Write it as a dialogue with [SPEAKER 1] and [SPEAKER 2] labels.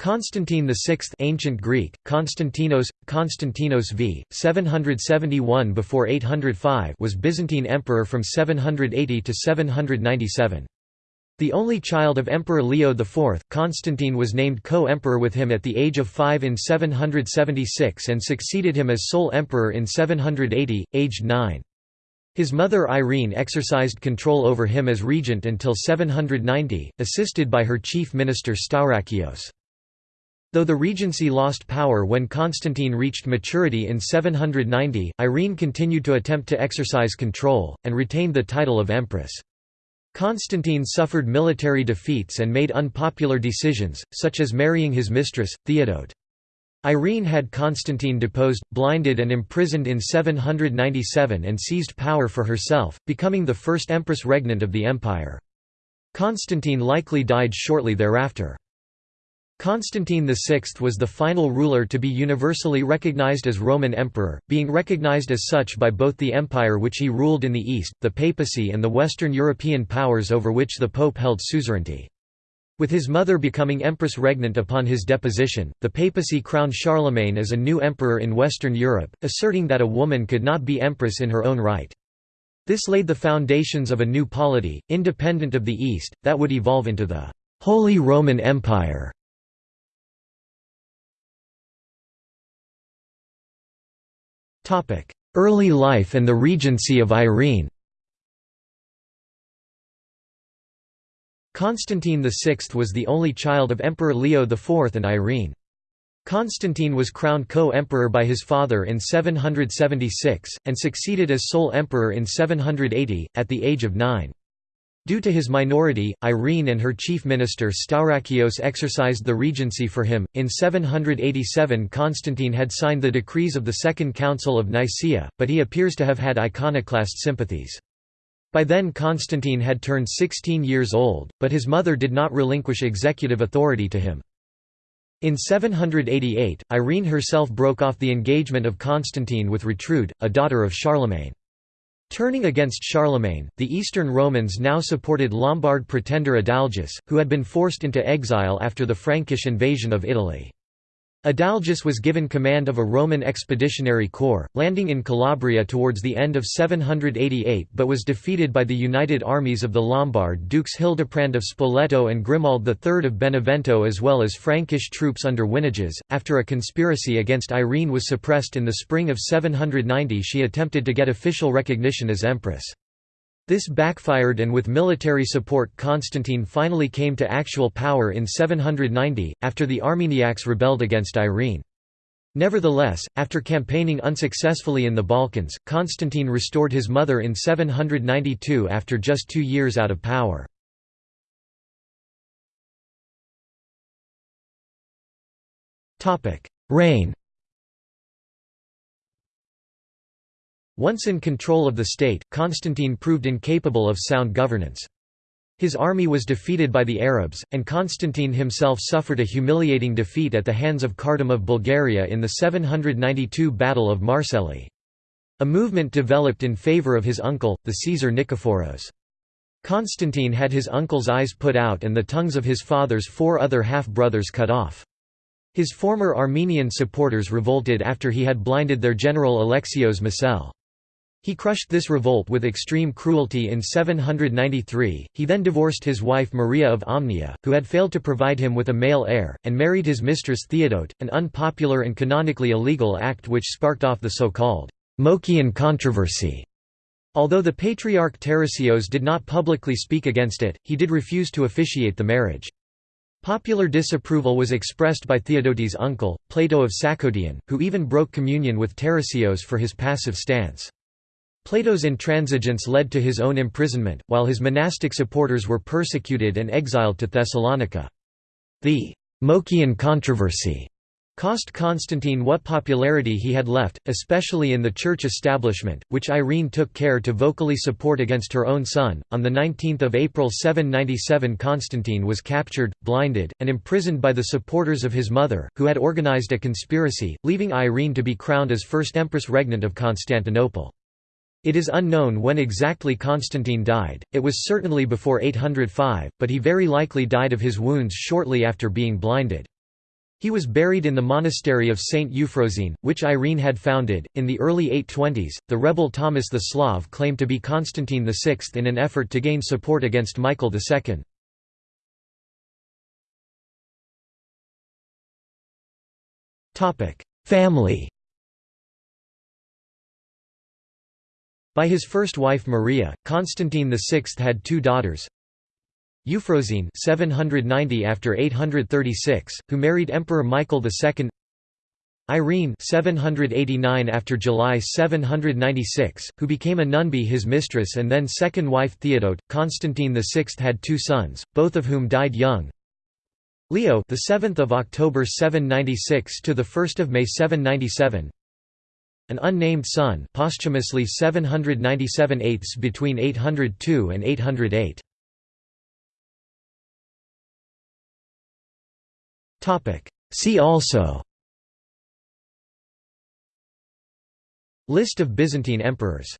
[SPEAKER 1] Constantine VI ancient Greek, Konstantinos, Konstantinos v. 771 before 805 was Byzantine emperor from 780 to 797. The only child of Emperor Leo IV, Constantine was named co-emperor with him at the age of five in 776 and succeeded him as sole emperor in 780, aged nine. His mother Irene exercised control over him as regent until 790, assisted by her chief minister Staurakios. Though the regency lost power when Constantine reached maturity in 790, Irene continued to attempt to exercise control, and retained the title of empress. Constantine suffered military defeats and made unpopular decisions, such as marrying his mistress, Theodote. Irene had Constantine deposed, blinded and imprisoned in 797 and seized power for herself, becoming the first empress regnant of the empire. Constantine likely died shortly thereafter. Constantine VI was the final ruler to be universally recognized as Roman emperor, being recognized as such by both the empire which he ruled in the east, the papacy and the Western European powers over which the pope held suzerainty. With his mother becoming empress regnant upon his deposition, the papacy crowned Charlemagne as a new emperor in Western Europe, asserting that a woman could not be empress in her own right. This laid the foundations of a new polity, independent of the East, that would evolve into the Holy Roman Empire. Early life and the regency of Irene Constantine VI was the only child of Emperor Leo IV and Irene. Constantine was crowned co-emperor by his father in 776, and succeeded as sole emperor in 780, at the age of nine. Due to his minority, Irene and her chief minister Staurakios exercised the regency for him. In 787, Constantine had signed the decrees of the Second Council of Nicaea, but he appears to have had iconoclast sympathies. By then Constantine had turned 16 years old, but his mother did not relinquish executive authority to him. In 788, Irene herself broke off the engagement of Constantine with Retrude, a daughter of Charlemagne. Turning against Charlemagne, the Eastern Romans now supported Lombard pretender Adalgis, who had been forced into exile after the Frankish invasion of Italy. Adalgis was given command of a Roman expeditionary corps, landing in Calabria towards the end of 788 but was defeated by the united armies of the Lombard dukes Hildeprand of Spoleto and Grimald III of Benevento as well as Frankish troops under Winiges. After a conspiracy against Irene was suppressed in the spring of 790 she attempted to get official recognition as empress. This backfired and with military support Constantine finally came to actual power in 790, after the Armeniacs rebelled against Irene. Nevertheless, after campaigning unsuccessfully in the Balkans, Constantine restored his mother in 792 after just two years out of power. Reign Once in control of the state, Constantine proved incapable of sound governance. His army was defeated by the Arabs, and Constantine himself suffered a humiliating defeat at the hands of Kardam of Bulgaria in the 792 Battle of Marcellae. A movement developed in favour of his uncle, the Caesar Nikephoros. Constantine had his uncle's eyes put out and the tongues of his father's four other half-brothers cut off. His former Armenian supporters revolted after he had blinded their general Alexios Mosele. He crushed this revolt with extreme cruelty in 793, he then divorced his wife Maria of Amnia, who had failed to provide him with a male heir, and married his mistress Theodote, an unpopular and canonically illegal act which sparked off the so-called Moechian controversy. Although the Patriarch Tarasios did not publicly speak against it, he did refuse to officiate the marriage. Popular disapproval was expressed by Theodote's uncle, Plato of Sakkoudion, who even broke communion with Tarasios for his passive stance. Plato's intransigence led to his own imprisonment, while his monastic supporters were persecuted and exiled to Thessalonica. The Moechian controversy cost Constantine what popularity he had left, especially in the church establishment, which Irene took care to vocally support against her own son. On 19 April 797 Constantine was captured, blinded, and imprisoned by the supporters of his mother, who had organized a conspiracy, leaving Irene to be crowned as first empress regnant of Constantinople. It is unknown when exactly Constantine died, it was certainly before 805, but he very likely died of his wounds shortly after being blinded. He was buried in the monastery of Saint Euphrosyne, which Irene had founded. In the early 820s, the rebel Thomas the Slav claimed to be Constantine VI in an effort to gain support against Michael II. Family By his first wife Maria, Constantine VI had two daughters, Euphrosyne 790 after 836, who married Emperor Michael II. Irene 789 after July 796, who became a nun be his mistress and then second wife Theodote. Constantine VI had two sons, both of whom died young. Leo the 7th of October 796 to the 1st of May 797. An unnamed son, posthumously 797 eighths between 802 and 808. See also. List of Byzantine emperors